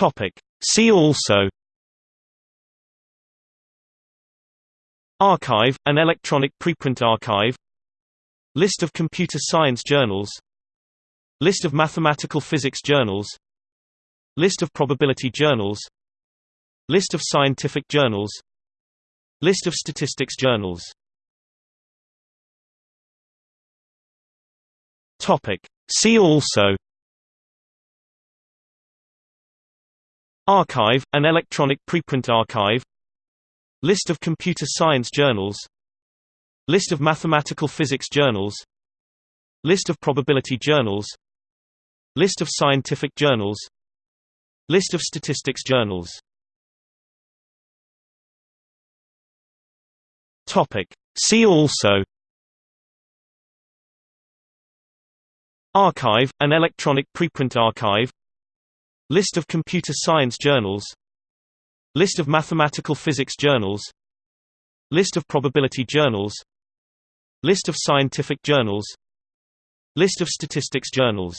Topic. See also arXiv, an electronic preprint archive List of computer science journals List of mathematical physics journals List of probability journals List of scientific journals List of statistics journals. See also arXiv, an electronic preprint archive. List of computer science journals. List of mathematical physics journals. List of probability journals. List of scientific journals. List of statistics journals. Topic. See also. arXiv, an electronic preprint archive List of computer science journals. List of mathematical physics journals. List of probability journals. List of scientific journals. List of statistics journals.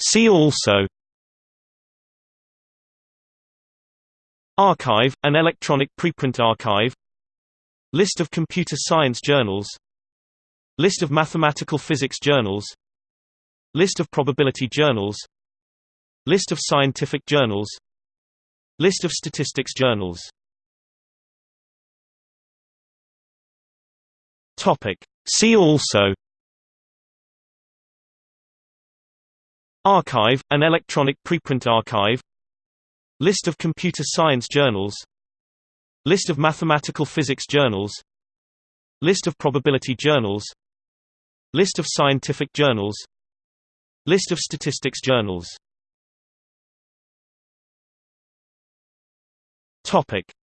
See also. arXiv, an electronic preprint archive. List of computer science journals List of mathematical physics journals. List of probability journals. List of scientific journals. List of statistics journals. See also. arXiv, an electronic preprint archive. List of computer science journals. List of mathematical physics journals. List of probability journals List of scientific journals. List of statistics journals.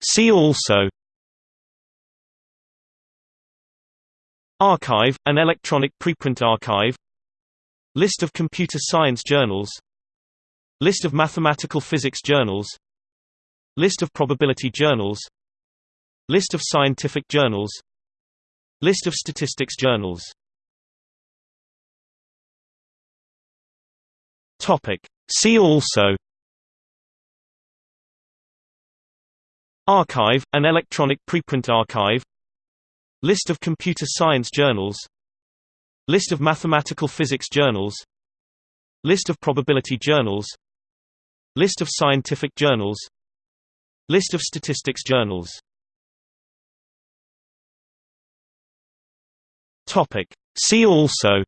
See also. arXiv, an electronic preprint archive. List of computer science journals. List of mathematical physics journals. List of probability journals. List of scientific journals. List of statistics journals Topic. See also arXiv, an electronic preprint archive List of computer science journals List of mathematical physics journals List of probability journals List of scientific journals List of statistics journals. See also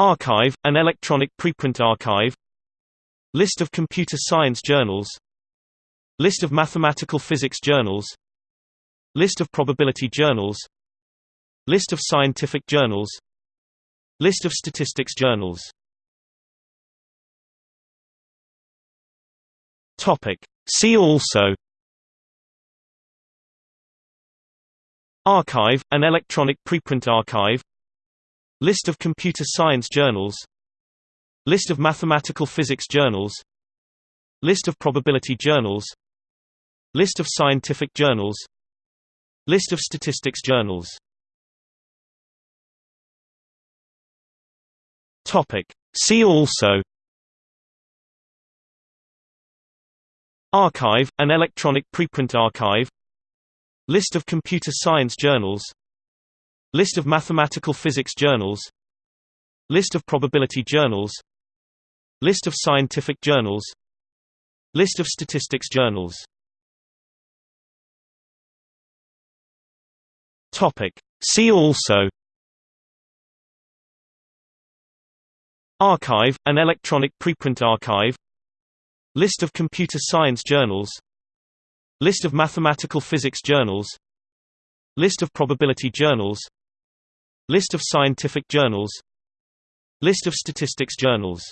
arXiv, an electronic preprint archive. List of computer science journals. List of mathematical physics journals. List of probability journals. List of scientific journals. List of statistics journals. Topic. See also. arXiv, an electronic preprint archive List of computer science journals. List of mathematical physics journals. List of probability journals. List of scientific journals. List of statistics journals. See also. arXiv, an electronic preprint archive. List of computer science journals List of mathematical physics journals. List of probability journals. List of scientific journals. List of statistics journals. See also. arXiv, an electronic preprint archive. List of computer science journals. List of mathematical physics journals. List of probability journals List of scientific journals. List of statistics journals.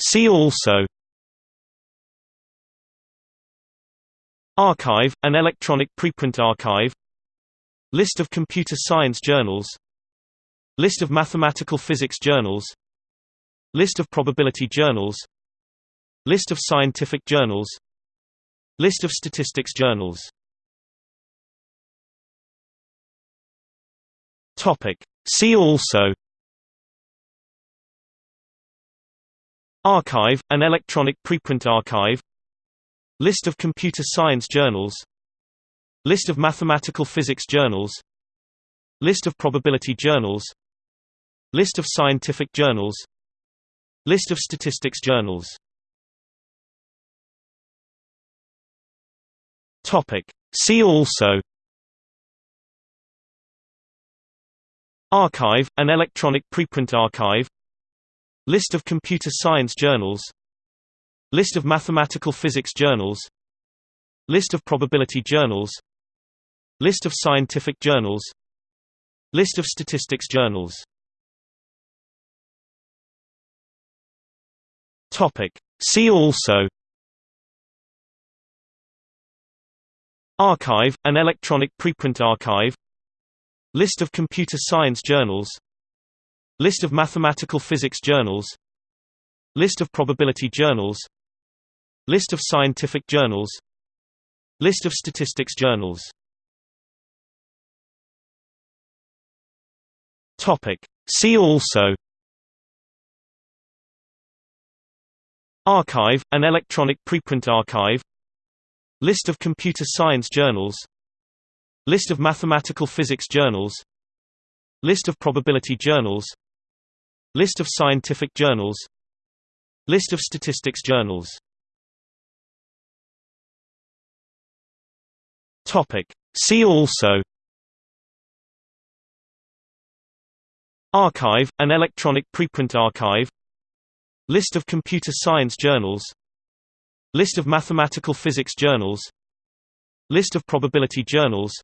See also. arXiv, an electronic preprint archive. List of computer science journals. List of mathematical physics journals. List of probability journals. List of scientific journals. List of statistics journals Topic. See also arXiv, an electronic preprint archive List of computer science journals List of mathematical physics journals List of probability journals List of scientific journals List of statistics journals Topic. See also arXiv, an electronic preprint archive. List of computer science journals. List of mathematical physics journals. List of probability journals. List of scientific journals. List of statistics journals. Topic. See also. arXiv, an electronic preprint archive List of computer science journals. List of mathematical physics journals. List of probability journals. List of scientific journals. List of statistics journals. See also. arXiv, an electronic preprint archive. List of computer science journals List of mathematical physics journals. List of probability journals. List of scientific journals. List of statistics journals. See also. arXiv, an electronic preprint archive. List of computer science journals. List of mathematical physics journals. List of probability journals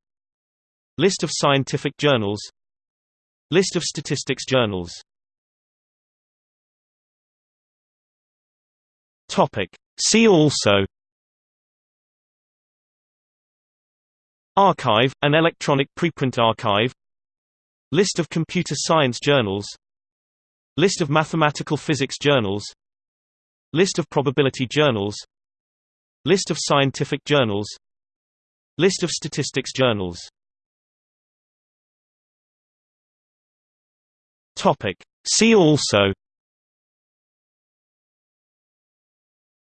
List of scientific journals. List of statistics journals. See also. arXiv, an electronic preprint archive. List of computer science journals. List of mathematical physics journals. List of probability journals. List of scientific journals. List of statistics journals Topic. See also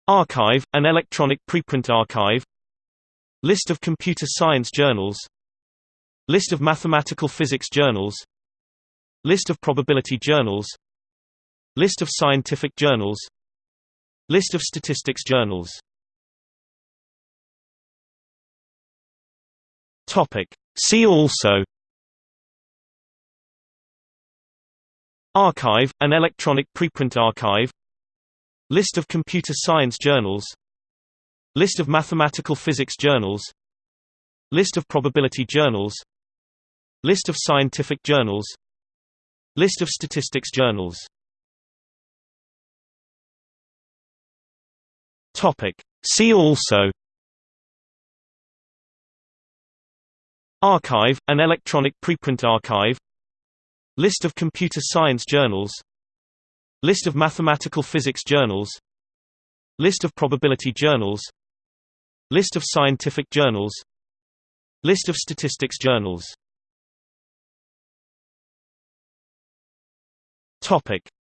arXiv, an electronic preprint archive List of computer science journals List of mathematical physics journals List of probability journals List of scientific journals List of statistics journals See also arXiv, an electronic preprint archive. List of computer science journals. List of mathematical physics journals. List of probability journals. List of scientific journals. List of statistics journals. See also. arXiv, an electronic preprint archive List of computer science journals. List of mathematical physics journals. List of probability journals. List of scientific journals. List of statistics journals.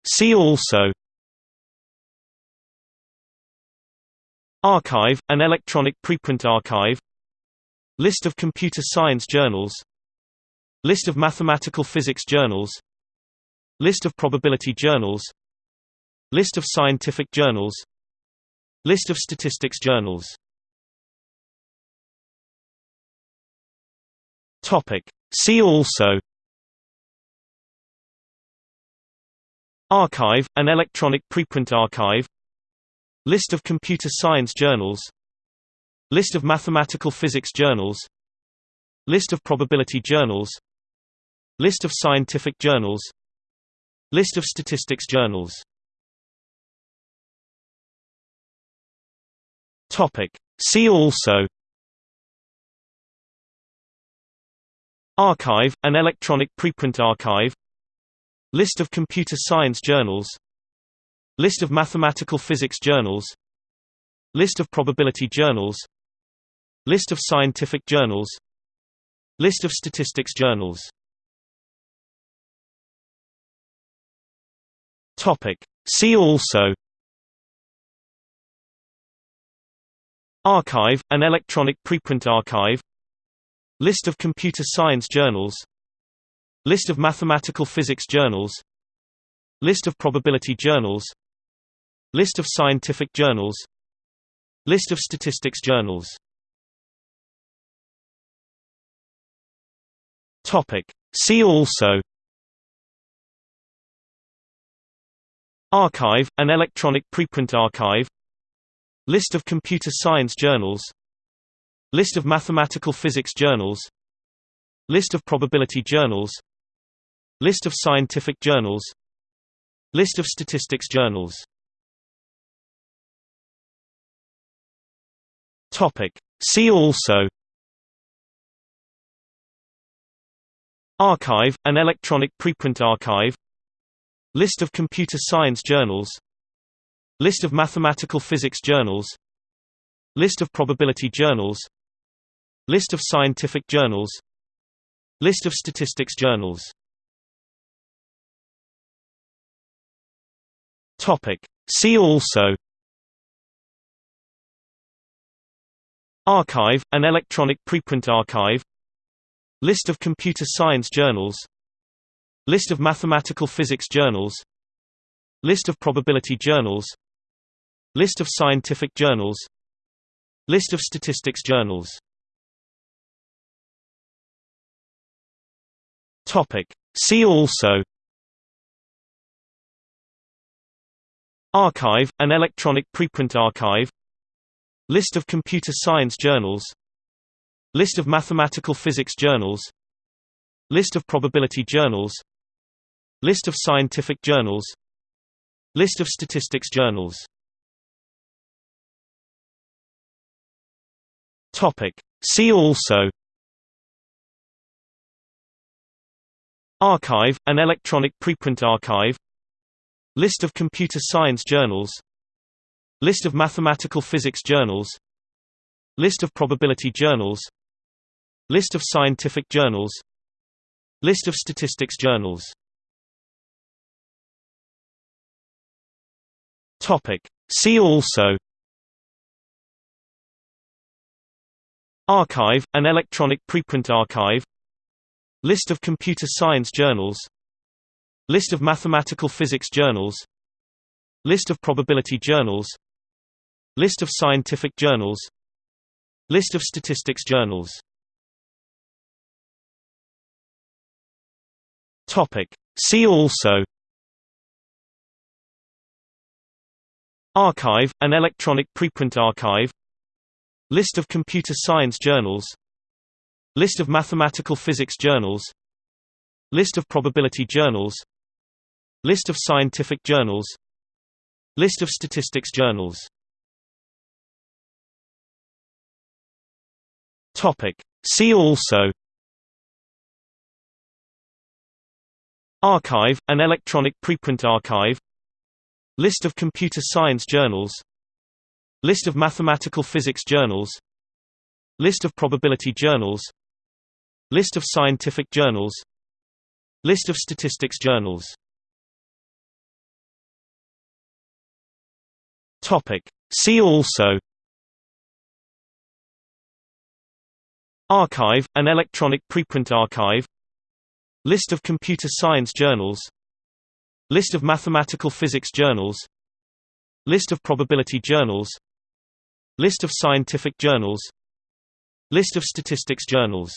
See also. arXiv, an electronic preprint archive. List of computer science journals List of mathematical physics journals. List of probability journals. List of scientific journals. List of statistics journals. See also. arXiv, an electronic preprint archive. List of computer science journals. List of mathematical physics journals. List of probability journals List of scientific journals. List of statistics journals. See also. arXiv, an electronic preprint archive. List of computer science journals. List of mathematical physics journals. List of probability journals. List of scientific journals. List of statistics journals Topic. See also arXiv, an electronic preprint archive List of computer science journals List of mathematical physics journals List of probability journals List of scientific journals List of statistics journals Topic. See also arXiv, an electronic preprint archive. List of computer science journals. List of mathematical physics journals. List of probability journals. List of scientific journals. List of statistics journals. Topic. See also. arXiv, an electronic preprint archive List of computer science journals. List of mathematical physics journals. List of probability journals. List of scientific journals. List of statistics journals. See also. arXiv, an electronic preprint archive. List of computer science journals List of mathematical physics journals. List of probability journals. List of scientific journals. List of statistics journals. See also. arXiv, an electronic preprint archive. List of computer science journals. List of mathematical physics journals. List of probability journals List of scientific journals. List of statistics journals. See also. arXiv, an electronic preprint archive. List of computer science journals. List of mathematical physics journals. List of probability journals. List of scientific journals. List of statistics journals Topic. See also arXiv, an electronic preprint archive List of computer science journals List of mathematical physics journals List of probability journals List of scientific journals List of statistics journals Topic. See also arXiv, an electronic preprint archive. List of computer science journals. List of mathematical physics journals. List of probability journals. List of scientific journals. List of statistics journals. Topic. See also. arXiv, an electronic preprint archive List of computer science journals. List of mathematical physics journals. List of probability journals. List of scientific journals. List of statistics journals. See also. arXiv, an electronic preprint archive. List of computer science journals List of mathematical physics journals. List of probability journals. List of scientific journals. List of statistics journals